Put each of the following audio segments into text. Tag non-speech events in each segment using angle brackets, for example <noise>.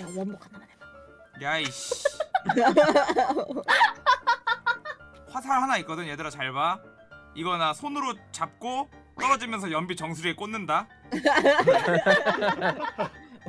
야 원복 하나만 해봐. 야이씨 <laughs> 화살 하나 있거든 얘들아 잘봐 이거 나 손으로 잡고 떨어지면서 연비 정수리에 꽂는다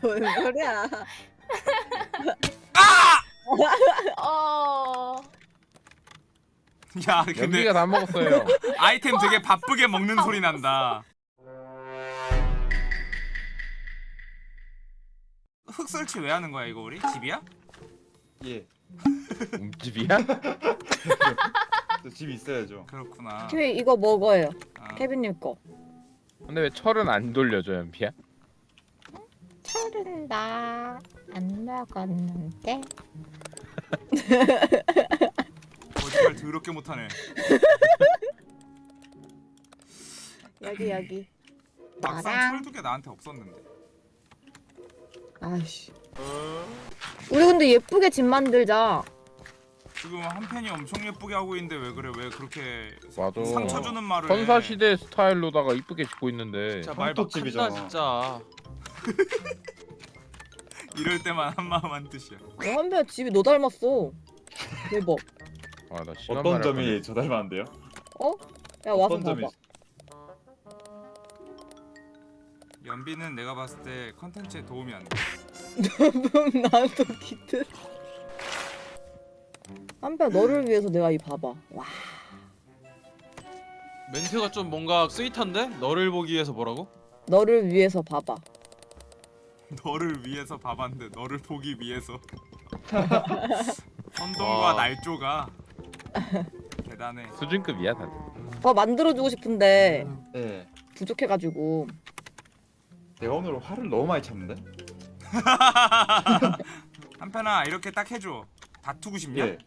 뭔 소리야? <laughs> 어. 야 근데 연비가 다 먹었어요. 아이템 되게 바쁘게 먹는 소리 난다 흙 설치 왜 하는 거야 이거 우리? 집이야? 예. 움집이야? 저집 있어야죠. 그렇구나 케빈 이거 먹어요. 아, 케빈님 거. 근데 왜 철은 안 돌려줘 연비야? 철은 나안 먹었는데. 거짓말 더럽게 못하네 여기 여기. 막상 나랑. 철두개 나한테 없었는데 아이씨. 우리 근데 예쁘게 집 만들자. 지금 한 팬이 엄청 예쁘게 하고 있는데 왜 그래 왜 그렇게 맞아. 상처 주는 말을 선사 해. 시대 스타일로다가 이쁘게 짓고 있는데. 진짜 말 황토집이잖아. 막한다 진짜. <laughs> 이럴 때만 한 마음 한 뜻이야 야, 한배 집이 너 닮았어. 대박. 아나 어떤 점이 저 닮았는데요? 야 와서 어떤 점이 연비는 내가 봤을 때 컨텐츠에 도움이 안돼 나도 기트. 한배 너를 위해서 내가 이 봐봐. 와. 멘트가 좀 뭔가 스윗한데? 너를 보기 위해서 뭐라고? 너를 위해서 봐봐. 너를 위해서 봐봤는데 너를 보기 위해서 <laughs> 선동과 와. 날조가 대단해 수준급이야 다들. 더 만들어주고 싶은데 예. 부족해가지고. 내가 오늘 화를 너무 많이 참는데? <laughs> 한편아 이렇게 딱 해줘 다투고 싶냐? 예.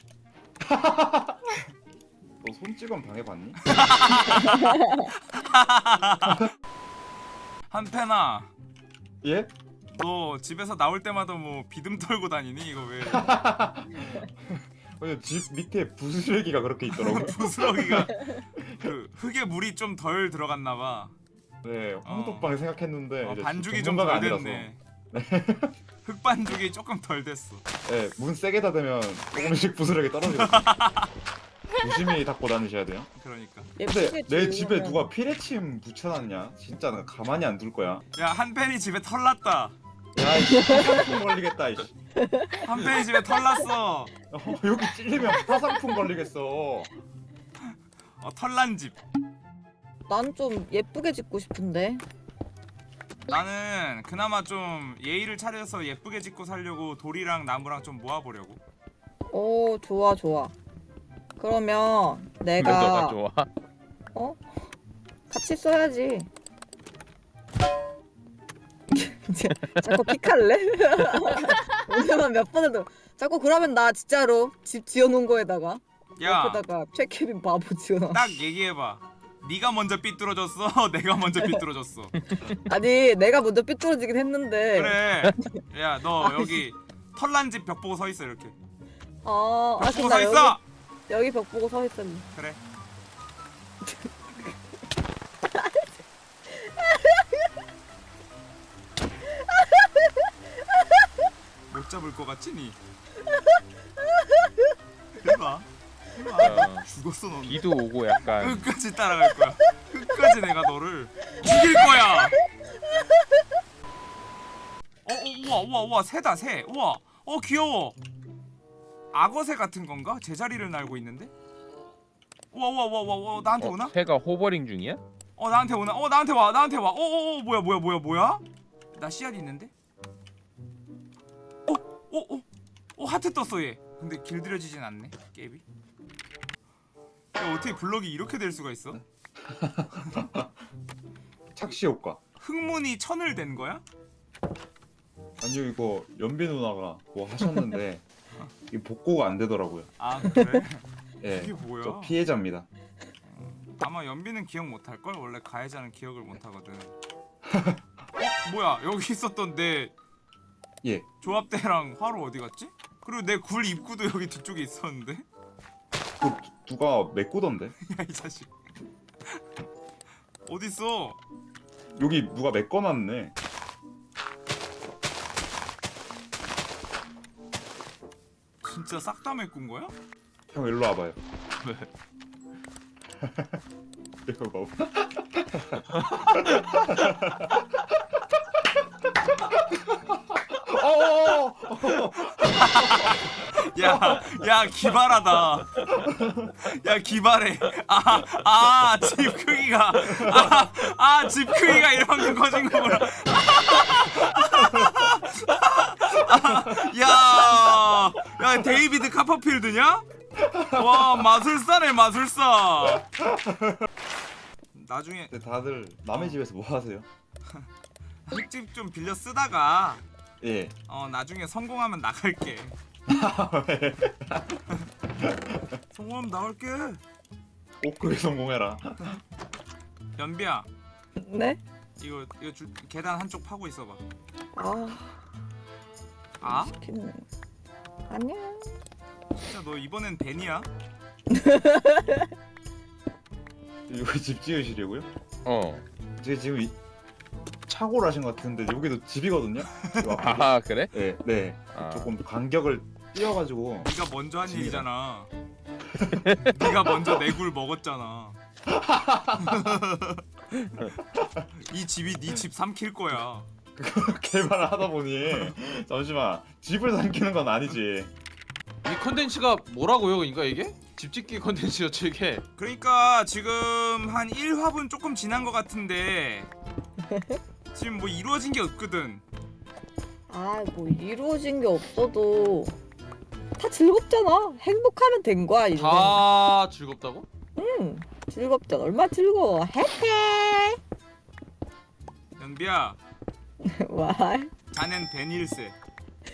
<laughs> 너 손찌검 당해봤니? <laughs> 한편아 예? 너 집에서 나올 때마다 뭐 비듬 털고 다니니 이거 왜 아니, 집 밑에 부스레기가 그렇게 있더라고요. 부스러기가 그 흙에 물이 좀 덜 들어갔나 봐 네, 황토방 생각했는데 어, 이제 반죽이 좀 덜. 됐네 <laughs> 흙반죽이 조금 덜 됐어 네, 문 세게 닫으면 조금씩 부스러기 떨어지거든요. <laughs> 조심히 닫고 다니셔야 돼요. 그러니까 근데 예쁘게 내 집에 누가 피레침 붙여놨냐? 진짜 나 가만히 안 둘 거야. 야 한편이 집에 털 났다 야, 이씨, 화상품 걸리겠다, 이씨. 한편이 집에 털 났어 어, 여기 찔리면 화상품 걸리겠어. 어, 털난 집 난 좀 예쁘게 짓고 싶은데. 나는 그나마 좀 예의를 차려서 예쁘게 짓고 살려고 돌이랑 나무랑 좀 모아보려고 오 좋아 좋아. 그러면 내가 좋아. 같이 써야지. <laughs> 이제 자꾸 픽할래? <laughs> 오늘만 몇 번을 더. 자꾸 그러면 나 진짜로 집 지어놓은 거에다가 야 옆에다가 최케빈 바보 지어놔. 딱 얘기해봐 네가 먼저 삐뚤어졌어? <laughs> 내가 먼저 삐뚤어졌어. 아니 내가 먼저 삐뚤어지긴 했는데. 그래. 야 너 여기 털난 집 벽 보고 서 있어 이렇게. 어, 아벽 보고 그럼 나서 있어! 여기, 여기 벽 보고 서 있었네. 그래. 못 잡을 것 같지 니? <laughs> 해봐 어, 죽었어 너 비도 오고 약간 끝까지 따라갈 거야 끝까지 내가 너를 죽일 거야 어, 어 우와 우와 우와 새다 새 우와 어 귀여워 악어새 같은 건가? 제자리를 날고 있는데? 우와 우와 우와 우와 우와 나한테 오나? 어, 새가 호버링 중이야? 어 나한테 오나? 어 나한테 와 나한테 와 어어어 뭐야 뭐야 뭐야 뭐야? 나 씨앗 있는데? 어 어 어 어, 하트 떴어 얘 근데 길들여지진 않네 게임이 야 어떻게 블럭이 이렇게 될 수가 있어? <laughs> 착시 효과. 흙문이 천을 된 거야? 아니요, 이거 연비 누나가 뭐 하셨는데 이 복구가 안 되더라고요. 아 그래? 예. 이게 뭐야? 저 피해자입니다. 아마 연비는 기억 못 할 걸 원래 가해자는 기억을 못 하거든. <laughs> 어? 뭐야 여기 있었던 내 예. 조합대랑 화로 어디 갔지? 그리고 내 굴 입구도 여기 뒤쪽에 있었는데? 그 누가 메꾸던데? 야 <laughs> 이 자식 어딨어? 여기 누가 메꿔놨네. 진짜 싹 다 메꾼 거야? 형 일로 와봐요. 왜? 이거 봐봐. 어어어! 야, 야 기발하다. 야 기발해. 아, 아, 집 크기가, 아, 아, 집 크기가 이만큼 커진 거구나. 아, 야, 야 데이비드 카퍼필드냐? 와 마술사네 마술사. 나중에 근데 다들 남의 집에서 뭐 하세요? 흙집 좀 빌려 쓰다가 예. 어 나중에 성공하면 나갈게. <laughs> 성공하면 나갈게. 꼭 그게 성공해라. 연비야 네? 이거 이거 줄, 계단 한쪽 파고 있어봐. 아 아? 시키는 아니야 진짜 너 이번엔 벤이야? <laughs> 여기 집 지으시려고요? 어. 제가 지금 이... 착오를 하신 것 같은데 여기도 집이거든요? <laughs> 이 앞에. 아 그래? 네, 네. 아. 조금 간격을 띄어가지고 네가 먼저 한. 일이잖아. <laughs> 네가 먼저 내굴 먹었잖아. <laughs> 이 집이 네 집 삼킬 거야. 개발을 하다 보니 잠시만 집을 삼키는 건 아니지. 이 컨텐츠가 뭐라고요 그러니까 이게? 집짓기 컨텐츠였죠 이게 그러니까 지금 한 1화분 조금 지난 것 같은데 지금 뭐 이루어진 게 없거든. 아뭐 이루어진 게 없어도 다 즐겁잖아 행복하면 된 거야 이제 다 즐겁다고? 응 즐겁잖아 얼마나 즐거워 해피 연비야, <laughs> 와 자넨 벤일세. <laughs>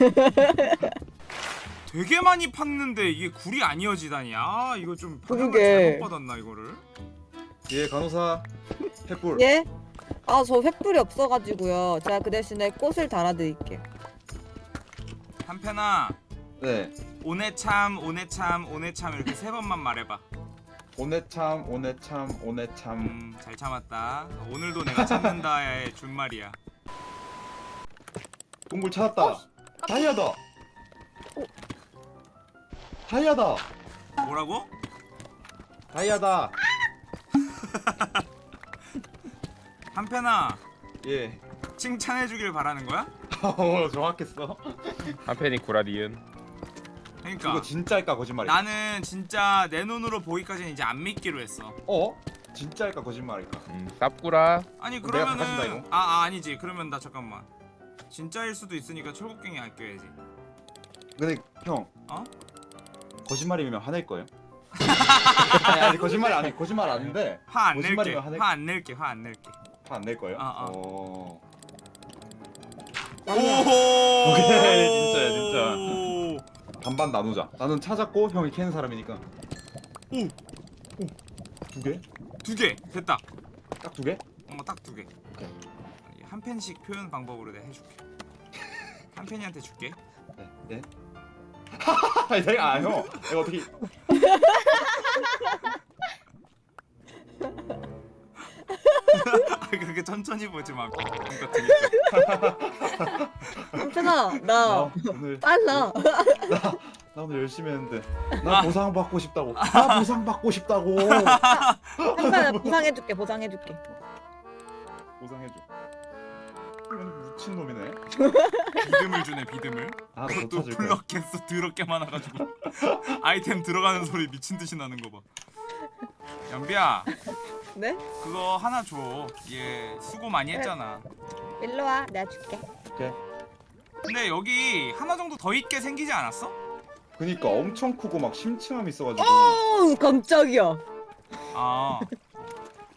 되게 많이 팠는데 이게 굴이 안 이어지다니. 아 이거 좀 방향을 그러게. 잘못 받았나 이거를? 예 간호사 횃불. 예? 아 저 횃불이 없어가지고요 제가 그 대신에 꽃을 달아드릴게요 한편아 네. 오네 참 오네 참 오네 참 이렇게 세 번만 말해봐. 오네 참 오네 참 오네 참. 음, 잘 참았다. 오늘도 내가 참는다의 <laughs> 준말이야. 동굴 찾았다. 다이아다. 다이아다. 뭐라고? 다이아다. <laughs> 한편아 예. 칭찬해주길 바라는 거야? <laughs> 어 정확했어. 한편이 구라리은. 그러니까 이거 진짜일까 거짓말일까? 나는 진짜 내 눈으로 보기까지는 이제 안 믿기로 했어. 어? 진짜일까 거짓말일까? 음, 쌉구라. 아니 그러면은 이거? 아, 아 아니지 그러면 나 잠깐만 진짜일 수도 있으니까 철곡갱이 아껴야지. 근데 형. 어? 거짓말이면 화낼 거예요? <laughs> 아니, 아니 거짓말 아니 거짓말 아닌데 화 안 낼게 화 안 낼게 화 안 낼게. 화 안 낼 거예요? 아, 아. 어. 아니야 오호 오케이, 진짜야, 진짜. 반반 나누자. 나는 찾았고 형이 캐는 사람이니까. 오. 오. 두 개? 두 개 됐다. 딱 두 개? 어딱 두 개. 한 펜씩 표현 방법으로 내가 해줄게. <laughs> 한 펜이한테 줄게. 네. 네. <laughs> 아니 내가 아 형. 이거 어떻게 아 <laughs> <laughs> 그렇게 천천히 보지 마. 한편아 나 나 오늘 빨라 나 오늘 열심히 했는데 나 보상 받고 싶다고. 나 보상 받고 싶다고. 한편아 보상해줄게 보상해줄게 보상해줘. 미친 놈이네. 비듬을 주네 비듬을. 아, 더 그것도 찾을 거야. 플럭했어 더럽게 많아가지고 아이템 들어가는 소리 미친 듯이 나는 거 봐. 연비야 네? 그거 하나 줘. 얘 수고 많이 했잖아. 일로 와 내가 줄게 근데 여기 하나 정도 더 있게 생기지 않았어? 그니까 엄청 크고 막 심층함 있어가지고. 어 깜짝이야 아.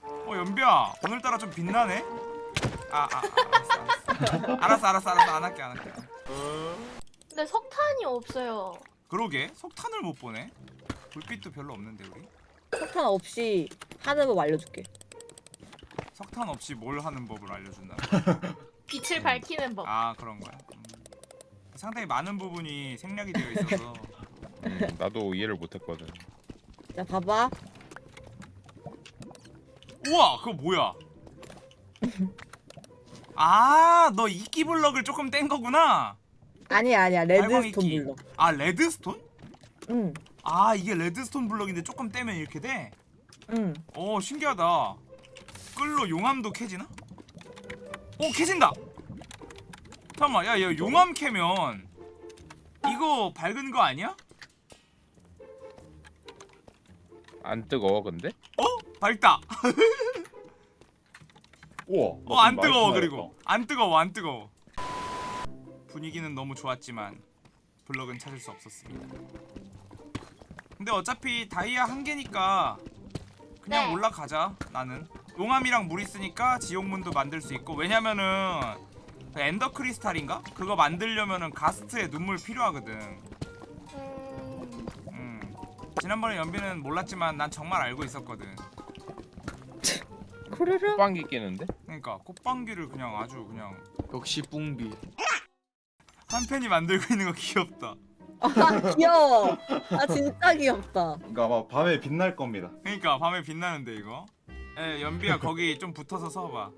어 연비야 오늘따라 좀 빛나네. 아, 아, 아 알았어, 알았어. 알았어, 알았어, 알았어. 안 할게, 안 할게. 근데 석탄이 없어요. 그러게 석탄을 못 보네. 불빛도 별로 없는데 우리. 석탄 없이 하는 법 알려줄게 석탄 없이 뭘 하는 법을 알려준다. <laughs> 빛을 밝히는 법. 아 그런 거야. 음. 상당히 많은 부분이 생략이 되어 있어서. <laughs> 음, 나도 이해를 못했거든. 자 봐봐 우와 그거 뭐야? <laughs> 아, 너 이끼 블럭을 조금 뗀 거구나. 아니야 아니야 redstone. 블록 아, redstone? 응, 아 이게 redstone 블럭인데 조금 떼면 이렇게 돼? 응. 오 신기하다 끌로 용암도 캐지나? 오 캐진다! 잠깐만 야, 야 용암 캐면 이거 밝은 거 아니야? 안 뜨거워 근데? 어? 밝다 <laughs> 우와. 어안 많이 뜨거워. 그리고 안 뜨거워 안 뜨거워 분위기는 너무 좋았지만 블럭은 찾을 수 없었습니다 근데 어차피 다이아 한 개니까 그냥 네. 올라가자 나는 용암이랑 물 있으니까 지옥문도 만들 수 있고 왜냐면은 그 엔더 크리스탈인가? 그거 만들려면은 가스트에 눈물 필요하거든 음, 음. 지난번에 연비는 몰랐지만 난 정말 알고 있었거든 코르르. 빵기 끼는데? 그러니까 꽃방귀를 그냥 아주 그냥 역시 뿡비. 한 팬이 만들고 있는 거 귀엽다 아 귀여워. 아 진짜 귀엽다. 그러니까 아마 밤에 빛날 겁니다. 그러니까 밤에 빛나는데 이거 에 연비야 거기 좀 붙어서 서봐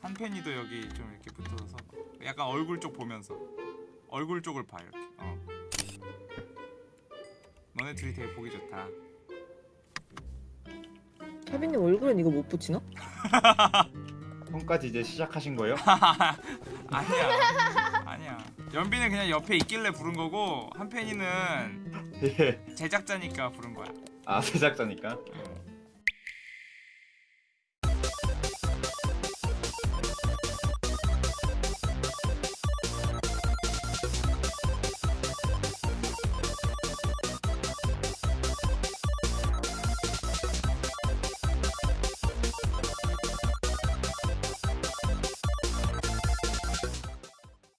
한 팬이도 여기 좀 이렇게 붙어서 서봐 약간 얼굴 쪽 보면서 얼굴 쪽을 봐 이렇게 어 너네 둘이 되게 보기 좋다 케빈님 얼굴엔 이거 못 붙이나? <laughs> 형까지 이제 시작하신 거예요? <laughs> 아니야 연비는 그냥 옆에 있길래 부른 거고 한 팬이는 <laughs> 예. 제작자니까 부른 거야 아 제작자니까. 음.